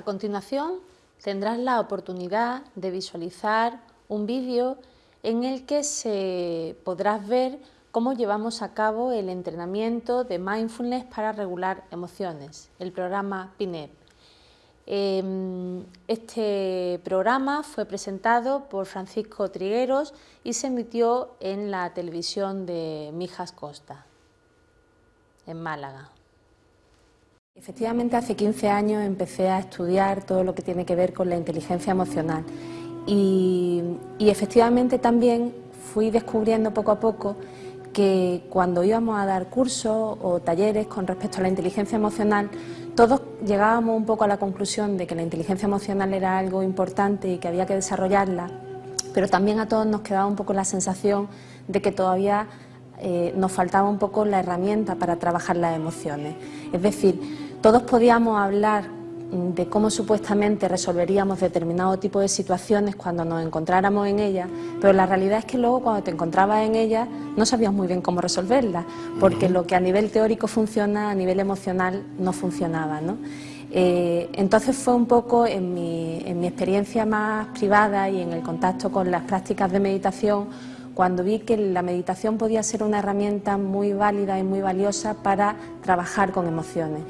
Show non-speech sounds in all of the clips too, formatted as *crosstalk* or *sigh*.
A continuación tendrás la oportunidad de visualizar un vídeo en el que se podrás ver cómo llevamos a cabo el entrenamiento de mindfulness para regular emociones, el programa PINEP. Em, este programa fue presentado por Francisco Trigueros y se emitió en la televisión de Mijas Costa, en Málaga. Efectivamente, hace 15 años empecé a estudiar todo lo que tiene que ver con la inteligencia emocional y, efectivamente también fui descubriendo poco a poco que cuando íbamos a dar cursos o talleres con respecto a la inteligencia emocional, todos llegábamos un poco a la conclusión de que la inteligencia emocional era algo importante y que había que desarrollarla, pero también a todos nos quedaba un poco la sensación de que todavía eh, nos faltaba un poco la herramienta para trabajar las emociones. Es decir, todos podíamos hablar de cómo supuestamente resolveríamos determinado tipo de situaciones cuando nos encontráramos en ellas, pero la realidad es que luego cuando te encontrabas en ellas no sabías muy bien cómo resolverlas, porque lo que a nivel teórico funciona, a nivel emocional no funcionaba. Eh, entonces fue un poco en mi, en mi experiencia más privada y en el contacto con las prácticas de meditación cuando vi que la meditación podía ser una herramienta muy válida y muy valiosa para trabajar con emociones.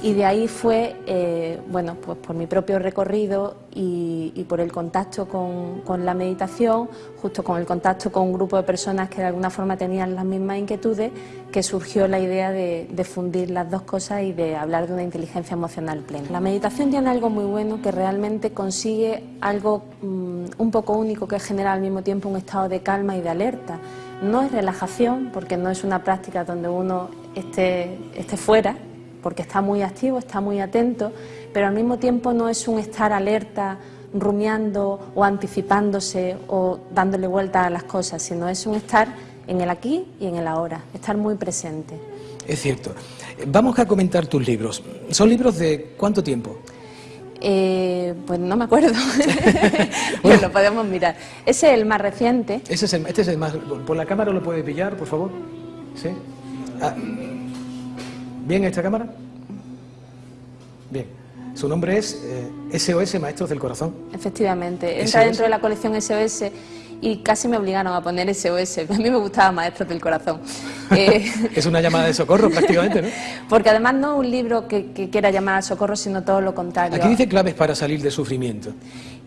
Y de ahí fue, eh, bueno, pues por mi propio recorrido y, por el contacto con, la meditación, justo con el contacto con un grupo de personas que de alguna forma tenían las mismas inquietudes, que surgió la idea de, fundir las dos cosas y de hablar de una inteligencia emocional plena. La meditación tiene algo muy bueno que realmente consigue algo mm, un poco único que genera al mismo tiempo un estado de calma y de alerta. No es relajación, porque no es una práctica donde uno esté, esté fuera, porque está muy activo, está muy atento, pero al mismo tiempo no es un estar alerta, rumiando o anticipándose o dándole vuelta a las cosas, sino es un estar en el aquí y en el ahora, estar muy presente. Es cierto. Vamos a comentar tus libros. ¿Son libros de cuánto tiempo? Eh, pues no me acuerdo. *laughs* bueno, lo podemos mirar. Ese es el más reciente. Ese es el, este es el más... ¿Por la cámara lo puede pillar, por favor? ¿Sí? Ah, ¿Bien esta cámara? Bien. Su nombre es SOS eh, Maestros del Corazón. Efectivamente, entra dentro de la colección SOS y casi me obligaron a poner SOS. *laughs* A mí me gustaba Maestros del Corazón. *laughs* Eh, es una llamada de socorro *laughs* prácticamente, ¿no? Porque además no un libro que, que quiera llamar a socorro, sino todo lo contrario. Aquí dice claves para salir de sufrimiento.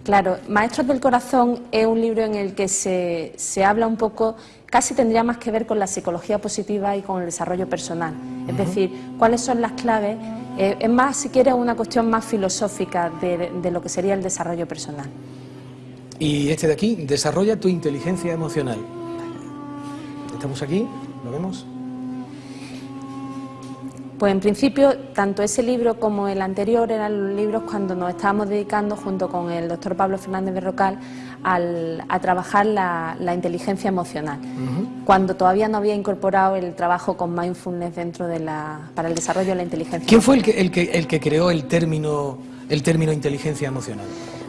Claro, Maestros del Corazón es un libro en el que se, se habla un poco casi tendría más que ver con la psicología positiva y con el desarrollo personal. Es decir, cuáles son las claves, eh, es más, si quieres, una cuestión más filosófica de, lo que sería el desarrollo personal. Y este de aquí, desarrolla tu inteligencia emocional. Estamos aquí, ¿lo vemos? Pues en principio, tanto ese libro como el anterior eran los libros cuando nos estábamos dedicando, junto con el doctor Pablo Fernández Berrocal, a trabajar la, inteligencia emocional, cuando todavía no había incorporado el trabajo con mindfulness dentro de la, para el desarrollo de la inteligencia ¿Quién fue el que, el que, el que creó el término, el término inteligencia emocional?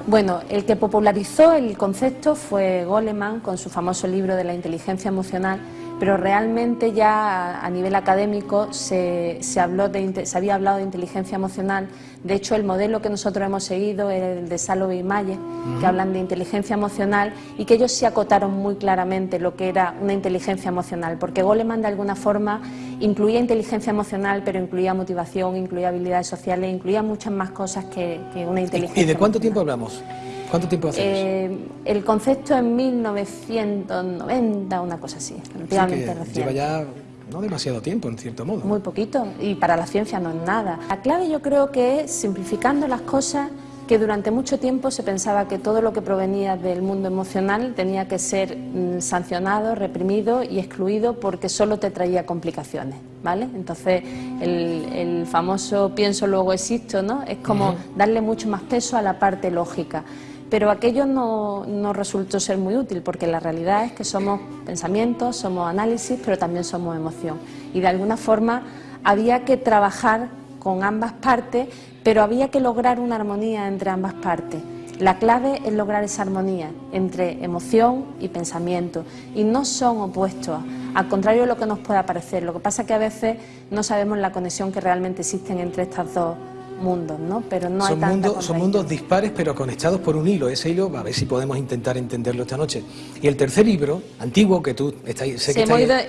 Bueno, el que popularizó el concepto fue Goleman con su famoso libro de la inteligencia emocional, pero realmente ya a nivel académico se, habló de, se había hablado de inteligencia emocional. De hecho, el modelo que nosotros hemos seguido es el de Salo y Malle, que hablan de inteligencia emocional y que ellos se acotaron muy claramente lo que era una inteligencia emocional, porque Goleman de alguna forma incluía inteligencia emocional, pero incluía motivación, incluía habilidades sociales, incluía muchas más cosas que, una inteligencia. ¿Y de cuánto tiempo hablamos? ¿Cuánto tiempo hace eh, El concepto en 1990, una cosa así, relativamente Lleva ya no demasiado tiempo, en cierto modo. Muy poquito, y para la ciencia no es nada. La clave yo creo que es simplificando las cosas que durante mucho tiempo se pensaba que todo lo que provenía del mundo emocional tenía que ser mm, sancionado, reprimido y excluido porque solo te traía complicaciones, ¿vale? Entonces, el, famoso pienso luego existo, ¿no? Es como darle mucho más peso a la parte lógica. Pero aquello no, no resultó ser muy útil porque la realidad es que somos pensamientos, somos análisis, pero también somos emoción. Y de alguna forma había que trabajar con ambas partes, pero había que lograr una armonía entre ambas partes. La clave es lograr esa armonía entre emoción y pensamiento y no son opuestos, al contrario de lo que nos pueda parecer. Lo que pasa es que a veces no sabemos la conexión que realmente existe entre estas dos mundos, ¿no? Pero no son hay mundos, Son mundos dispares pero conectados por un hilo. Ese hilo, a ver si podemos intentar entenderlo esta noche. Y el tercer libro, antiguo, que tú estás, sé que hemos ido eh,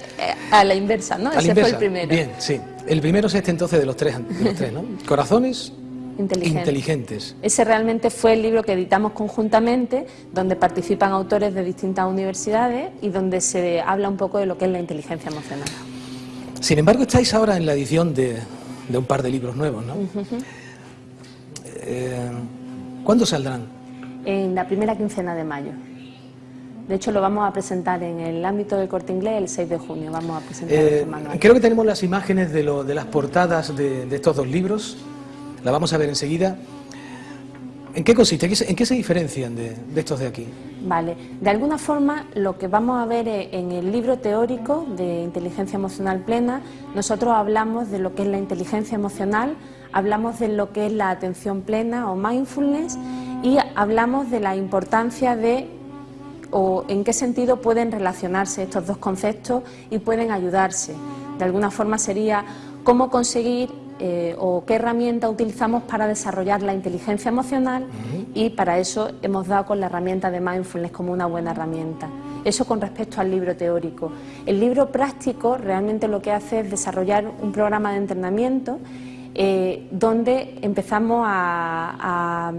a la inversa, ¿no? Ese fue el primero. Bien, sí. El primero es este entonces de los tres, de los tres ¿no? Corazones inteligentes. Ese realmente fue el libro que editamos conjuntamente, donde participan autores de distintas universidades y donde se habla un poco de lo que es la inteligencia emocional. Sin embargo, estáis ahora en la edición de, un par de libros nuevos, ¿no? Eh, ¿Cuándo saldrán? En la primera quincena de mayo. De hecho, lo vamos a presentar en el ámbito del corte inglés el 6 de junio. Vamos a presentar eh, este Creo que tenemos las imágenes de, lo, de las portadas de, estos dos libros. La vamos a ver enseguida. ¿En qué consiste? ¿En qué se diferencian de, estos de aquí? Vale, de alguna forma lo que vamos a ver en el libro teórico de inteligencia emocional plena, nosotros hablamos de lo que es la inteligencia emocional, hablamos de lo que es la atención plena o mindfulness y hablamos de la importancia de o en qué sentido pueden relacionarse estos dos conceptos y pueden ayudarse. De alguna forma sería cómo conseguir eh, o qué herramienta utilizamos para desarrollar la inteligencia emocional y para eso hemos dado con la herramienta de mindfulness como una buena herramienta. Eso con respecto al libro teórico. El libro práctico realmente lo que hace es desarrollar un programa de entrenamiento eh, donde empezamos a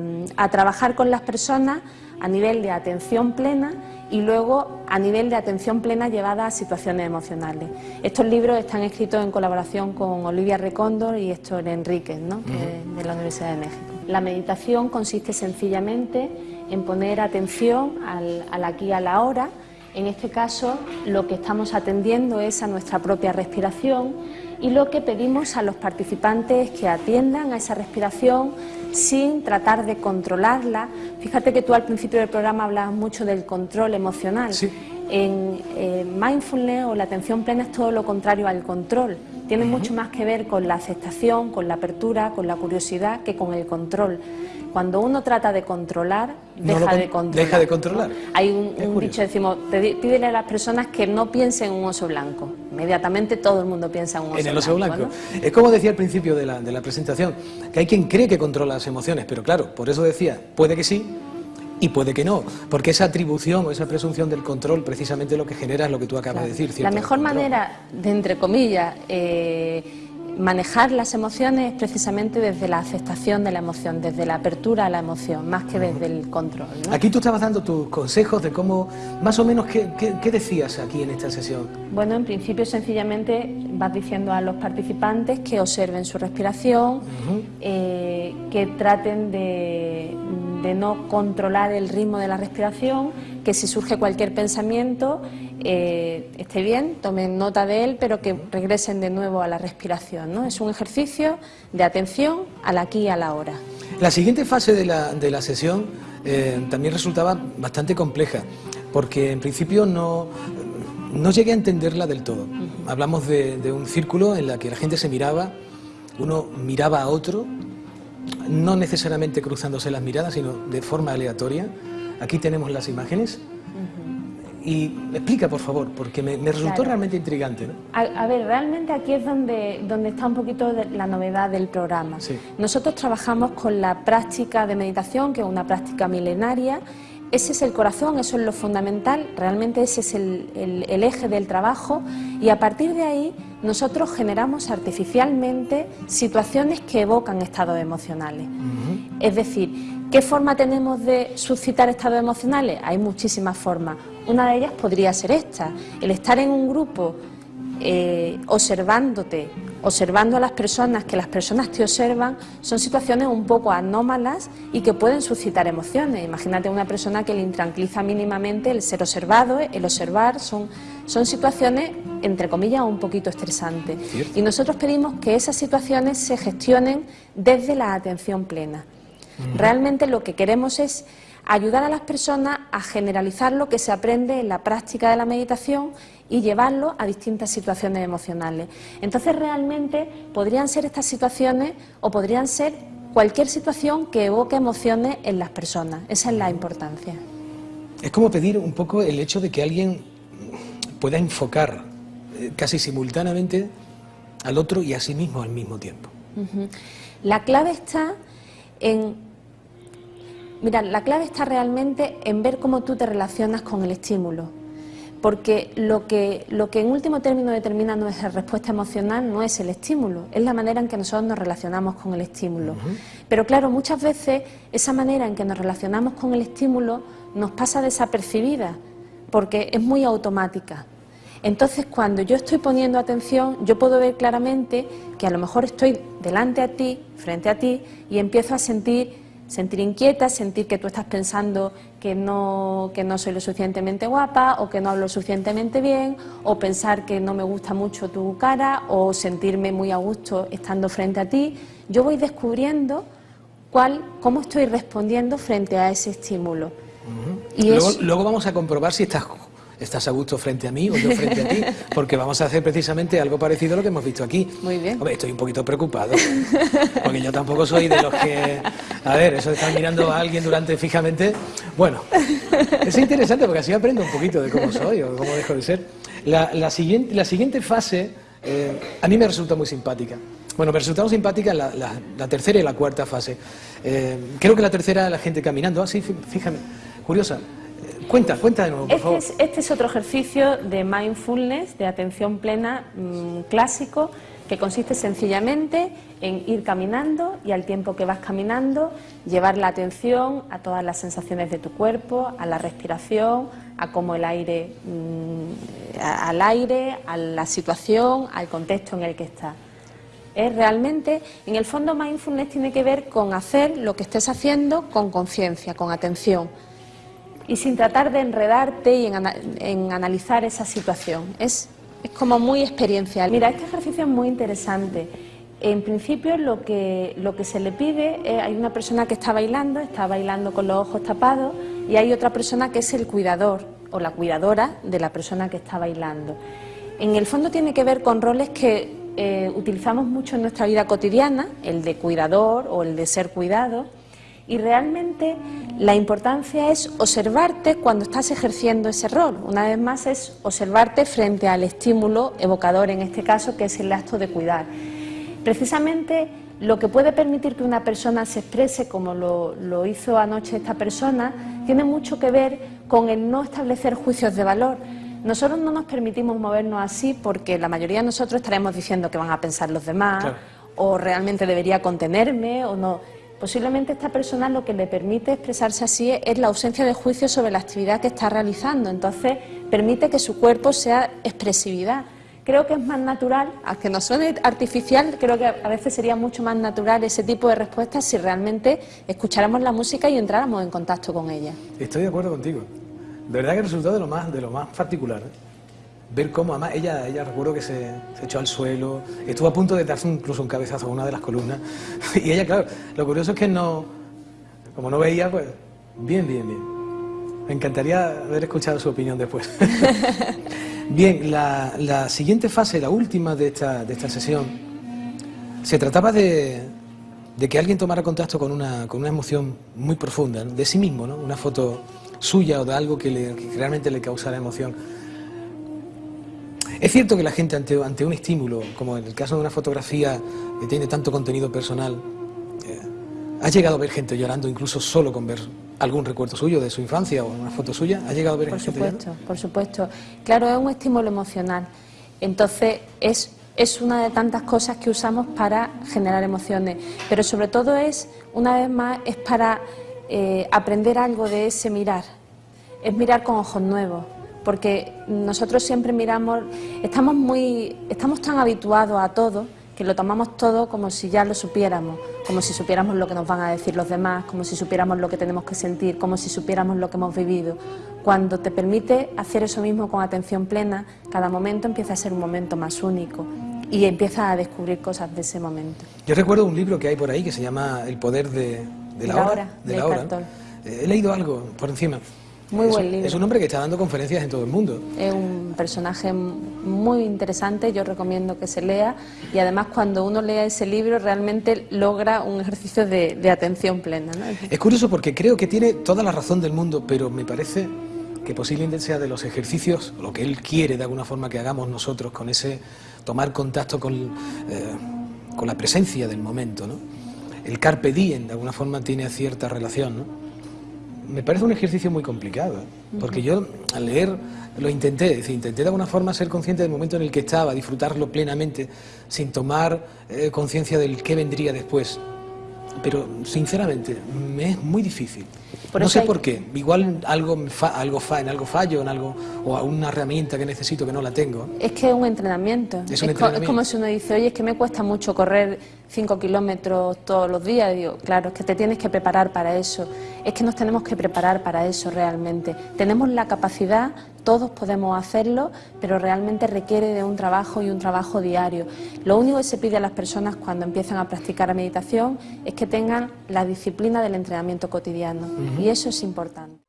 trabajar con las personas a nivel de atención plena y luego a nivel de atención plena llevada a situaciones emocionales. Estos libros están escritos en colaboración con Olivia Recóndor y Héctor Enríquez, ¿no? de la Universidad de México. La meditación consiste sencillamente en poner atención al, al aquí y a la hora. En este caso, lo que estamos atendiendo es a nuestra propia respiración y lo que pedimos a los participantes es que atiendan a esa respiración sin tratar de controlarla. Fíjate que tú al principio del programa hablabas mucho del control emocional. En eh, mindfulness o la atención plena es todo lo contrario al control. Tiene mucho más que ver con la aceptación, con la apertura, con la curiosidad que con el control. Cuando uno trata de controlar, deja de controlar. Deja de controlar. Hay un, dicho, decimos, pídele a las personas que no piensen en un oso blanco. Inmediatamente todo el mundo piensa en un oso. En el oso blanco. Es como decía al principio de la, de la presentación, que hay quien cree que controla las emociones, pero claro, por eso decía, puede que sí, y puede que no, porque esa atribución o esa presunción del control precisamente lo que genera es lo que tú acabas de decir. La mejor manera de, entre comillas, eh, manejar las emociones es precisamente desde la aceptación de la emoción, desde la apertura a la emoción, más que desde el control. Aquí tú estabas dando tus consejos de cómo, más o menos, ¿qué, decías aquí en esta sesión? Bueno, en principio sencillamente vas diciendo a los participantes que observen su respiración, eh, que traten de de no controlar el ritmo de la respiración, que si surge cualquier pensamiento eh, esté bien, tomen nota de él, pero que regresen de nuevo a la respiración. ¿no? Es un ejercicio de atención al aquí y a la hora. La siguiente fase de la, de la sesión eh, también resultaba bastante compleja, porque en principio no, no llegué a entenderla del todo. Hablamos de, de un círculo en la que la gente se miraba, uno miraba a otro no necesariamente cruzándose las miradas, sino de forma aleatoria. Aquí tenemos las imágenes. Y explica, por favor, porque me, resultó realmente intrigante. A, ver, realmente aquí es donde, donde está un poquito la novedad del programa. Nosotros trabajamos con la práctica de meditación, que es una práctica milenaria, ese es el corazón, eso es lo fundamental, realmente ese es el, eje del trabajo y a partir de ahí nosotros generamos artificialmente situaciones que evocan estados emocionales. Es decir, ¿qué forma tenemos de suscitar estados emocionales? Hay muchísimas formas. Una de ellas podría ser esta, el estar en un grupo eh, observándote, observando a las personas, que las personas te observan, son situaciones un poco anómalas y que pueden suscitar emociones. Imagínate una persona que le intranquiliza mínimamente el ser observado, el observar, son, son situaciones, entre comillas, un poquito estresantes. Y nosotros pedimos que esas situaciones se gestionen desde la atención plena. Realmente lo que queremos es ayudar a las personas a generalizar lo que se aprende en la práctica de la meditación y llevarlo a distintas situaciones emocionales. Entonces, realmente podrían ser estas situaciones o podrían ser cualquier situación que evoque emociones en las personas. Esa es la importancia. Es como pedir un poco el hecho de que alguien pueda enfocar eh, casi simultáneamente al otro y a sí mismo al mismo tiempo. La clave está en... Mira, la clave está realmente en ver cómo tú te relacionas con el estímulo porque lo que, lo que en último término determina nuestra respuesta emocional no es el estímulo, es la manera en que nosotros nos relacionamos con el estímulo. Pero claro, muchas veces esa manera en que nos relacionamos con el estímulo nos pasa desapercibida, porque es muy automática. Entonces, cuando yo estoy poniendo atención, yo puedo ver claramente que a lo mejor estoy delante a ti, frente a ti, y empiezo a sentir sentir inquieta, sentir que tú estás pensando que no, que no soy lo suficientemente guapa o que no hablo suficientemente bien o pensar que no me gusta mucho tu cara o sentirme muy a gusto estando frente a ti. Yo voy descubriendo cuál, cómo estoy respondiendo frente a ese estímulo. Y luego, luego vamos a comprobar si estás estás a gusto frente a mí o yo frente a ti, *laughs* porque vamos a hacer precisamente algo parecido a lo que hemos visto aquí. Muy bien. Hombre, estoy un poquito preocupado, porque yo tampoco soy de los que... A ver, eso de estar mirando a alguien durante fijamente... Bueno, es interesante porque así aprendo un poquito de cómo soy o cómo dejo de ser. La, siguiente, la siguiente fase eh, a mí me resulta muy simpática. Bueno, me resultaron simpáticas la, la, tercera y la cuarta fase. Eh, creo que la tercera la gente caminando. Ah, sí, fíjame, curiosa. Cuenta, cuenta de nuevo, por este favor. Es, este es otro ejercicio de mindfulness, de atención plena mm, clásico, que consiste sencillamente en ir caminando y al tiempo que vas caminando llevar la atención a todas las sensaciones de tu cuerpo, a la respiración, a cómo el aire, mm, al aire, a la situación, al contexto en el que estás. Es realmente, en el fondo mindfulness tiene que ver con hacer lo que estés haciendo con conciencia, con atención y sin tratar de enredarte y en, analizar esa situación. Es, es, como muy experiencial. Mira, este ejercicio es muy interesante. En principio lo que, lo que se le pide, es, hay una persona que está bailando, está bailando con los ojos tapados y hay otra persona que es el cuidador o la cuidadora de la persona que está bailando. En el fondo tiene que ver con roles que eh, utilizamos mucho en nuestra vida cotidiana, el de cuidador o el de ser cuidado, y realmente la importancia es observarte cuando estás ejerciendo ese rol. Una vez más es observarte frente al estímulo evocador, en este caso, que es el acto de cuidar. Precisamente lo que puede permitir que una persona se exprese como lo, hizo anoche esta persona tiene mucho que ver con el no establecer juicios de valor. Nosotros no nos permitimos movernos así porque la mayoría de nosotros estaremos diciendo que van a pensar los demás o realmente debería contenerme o no. Posiblemente esta persona lo que le permite expresarse así es la ausencia de juicio sobre la actividad que está realizando, entonces permite que su cuerpo sea expresividad. Creo que es más natural, aunque no suene artificial, creo que a veces sería mucho más natural ese tipo de respuestas si realmente escucháramos la música y entráramos en contacto con ella. Estoy de acuerdo contigo. De verdad que resultó de lo más, de lo más particular. ¿eh? Ver cómo, además, ella, ella recuerdo que se, echó al suelo, estuvo a punto de darse incluso un cabezazo a una de las columnas, *laughs* y ella, claro, lo curioso es que no, como no veía, pues, bien, bien, bien. Me encantaría haber escuchado su opinión después. *laughs* bien, la, siguiente fase, la última de esta, de esta sesión, se trataba de, de que alguien tomara contacto con una, con una emoción muy profunda, de sí mismo, ¿no? una foto suya o de algo que, le, que realmente le causara emoción. Es cierto que la gente ante, ante un estímulo, como en el caso de una fotografía que tiene tanto contenido personal, eh, ha llegado a ver gente llorando incluso solo con ver algún recuerdo suyo de su infancia o una foto suya. ¿Ha llegado a ver por gente supuesto, Por supuesto, claro, es un estímulo emocional. Entonces es, es una de tantas cosas que usamos para generar emociones, pero sobre todo es, una vez más, es para eh, aprender algo de ese mirar, es mirar con ojos nuevos porque nosotros siempre miramos, estamos, muy, estamos tan habituados a todo que lo tomamos todo como si ya lo supiéramos, como si supiéramos lo que nos van a decir los demás, como si supiéramos lo que tenemos que sentir, como si supiéramos lo que hemos vivido. Cuando te permite hacer eso mismo con atención plena, cada momento empieza a ser un momento más único y empiezas a descubrir cosas de ese momento. Yo recuerdo un libro que hay por ahí que se llama El poder de, la, hora, de, la hora. Eh, he leído algo por encima. Muy buen libro. Es un hombre que está dando conferencias en todo el mundo. Es un personaje muy interesante, yo recomiendo que se lea y además cuando uno lea ese libro realmente logra un ejercicio de, atención plena. Es curioso porque creo que tiene toda la razón del mundo, pero me parece que posiblemente sea de los ejercicios, lo que él quiere de alguna forma que hagamos nosotros con ese tomar contacto con... Eh, con la presencia del momento. ¿no? El carpe diem, de alguna forma, tiene cierta relación. ¿no? Me parece un ejercicio muy complicado, ¿eh? porque yo al leer lo intenté, es decir, intenté de alguna forma ser consciente del momento en el que estaba, disfrutarlo plenamente, sin tomar eh, conciencia del qué vendría después pero sinceramente me es muy difícil. no sé por qué, igual algo, algo en algo fallo, en algo, o una herramienta que necesito que no la tengo. Es que es un entrenamiento. Es, es como si uno dice, oye, es que me cuesta mucho correr 5 kilómetros todos los días. Digo, claro, es que te tienes que preparar para eso. Es que nos tenemos que preparar para eso realmente. Tenemos la capacidad, todos podemos hacerlo, pero realmente requiere de un trabajo y un trabajo diario. Lo único que se pide a las personas cuando empiezan a practicar la meditación es que tengan la disciplina del entrenamiento cotidiano y eso es importante.